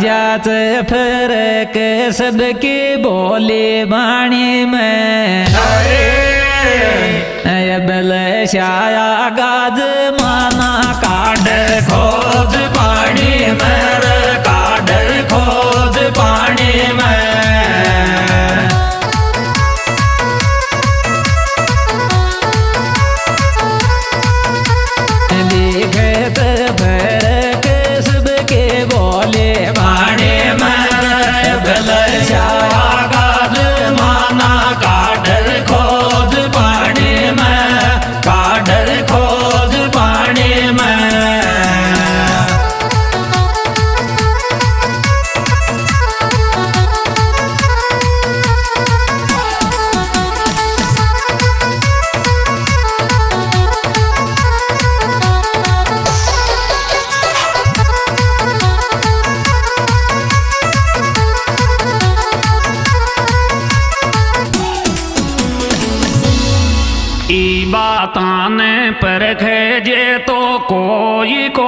जात फरक सबके बोले बाणी में। बल शाया गाज माना काड खोज पानी में तो कोई कोई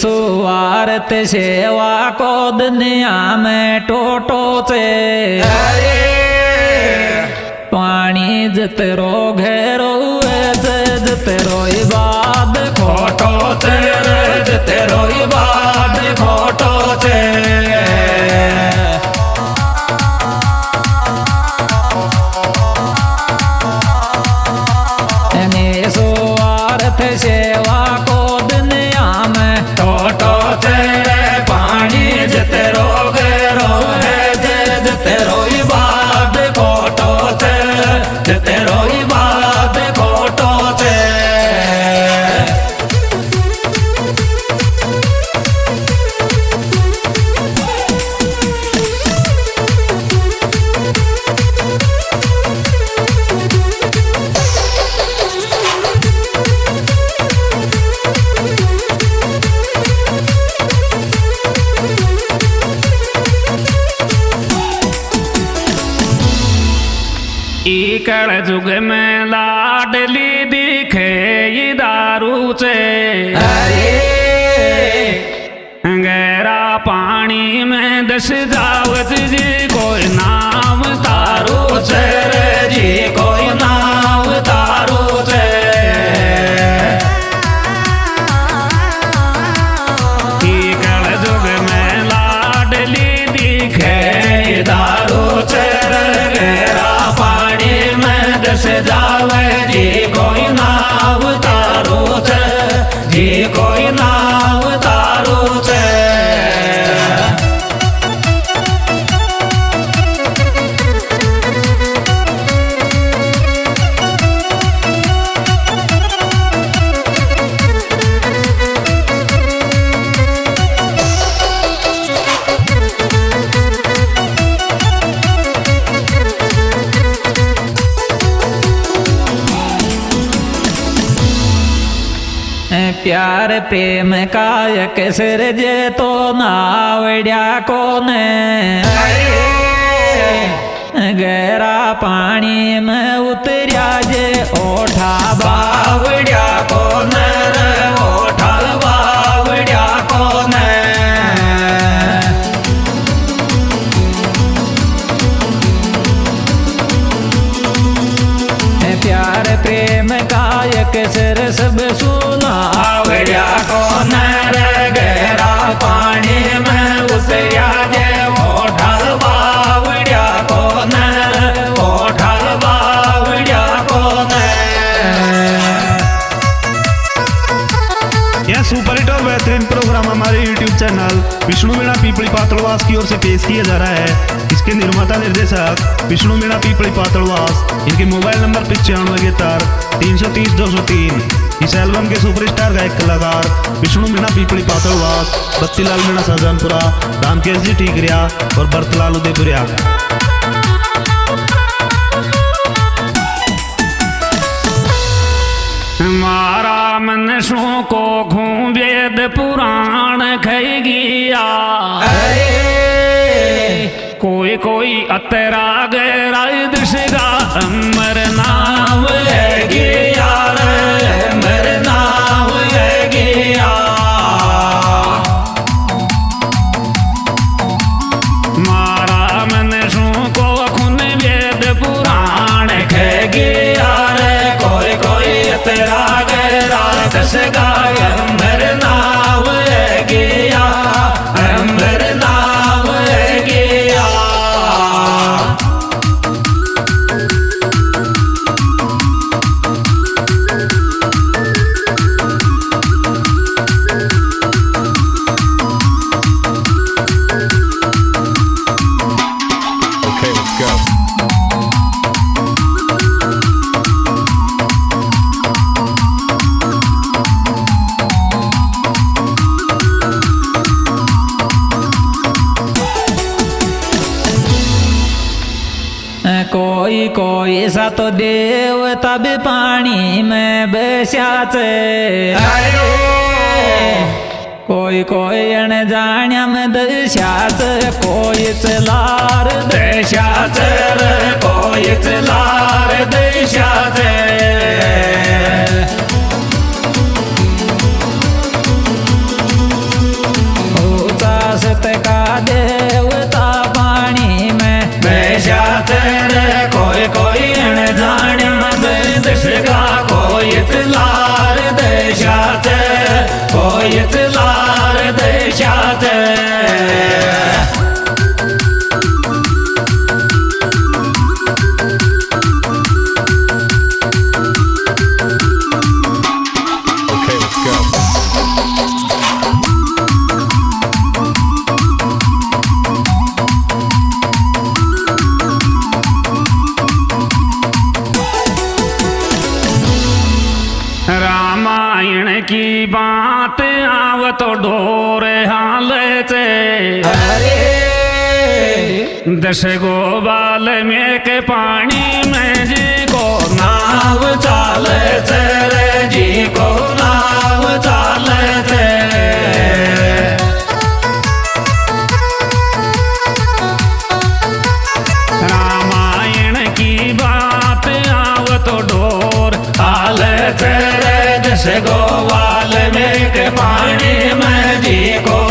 निसुवारत सेवा को दुनिया में टोटो से पानी जतरो घेरो जतरो इबाद खोटो तेरे जतरो इबाद खोटो जते ई जुग में लाडली दिखे ये दारू से। गहरा पानी में दस जावत जी कोई नाम जी कोई नाव तारो प्यार प्रेम कायक सिर जे तो नावड्या कोने गहरा पानी में उतरिया जे ओठा बावड्या कोन पातलवास की ओर से पेश किया जा रहा है। इसके निर्माता निर्देशक विष्णु मीणा पीपड़ी पातलवास। इनके मोबाइल नंबर पिचानवे इकहत्तर तीन सौ तीस, दो सौ तीन। इस एल्बम के सुपरस्टार गायक कलाकार विष्णु मीणा पीपड़ी पातलवास, बत्तीलाल मीणा, शाहजहानपुरा, रामकेश जी ठीकरिया और बर्तलाल उदयपुरिया। मारा मन सो को घूम वेद पुराण गया। कोई कोई अतरा गैरा दिशगा, अमर नाम गया। गया। को वेद पुराण खे गया। कोई कोई गैरा दस सा तो देवता भी पानी में बस्याचे। कोई कोई अणजाण्या में दशाच कोई चलार देशाच रे कोई चलार देशाच हाल से दस गो बाल में के पानी में जी को नाव चाल रे जी को नाव चाल रे रामायण की बात आव तो डोर हाल तेरे जस गोवाल में पानी में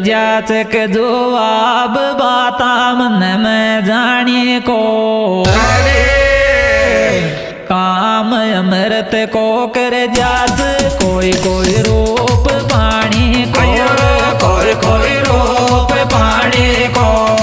जाचक जवाब बाता मन में जाने को। काम अमृत को कर जाच कोई कोई रूप पानी को। कोई कोई रूप पानी को।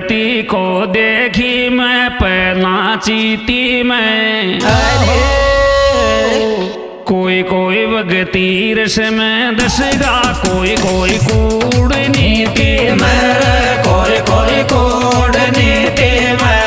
बेटी को देखी मैं पहला चीती मैं। कोई कोई भगती रस में दसगा कोई कोई कूड़ नीति मैं कोई कोई कूड़ नीति मैं।